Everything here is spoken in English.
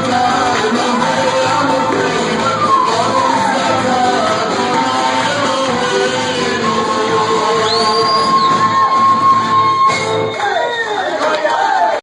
the.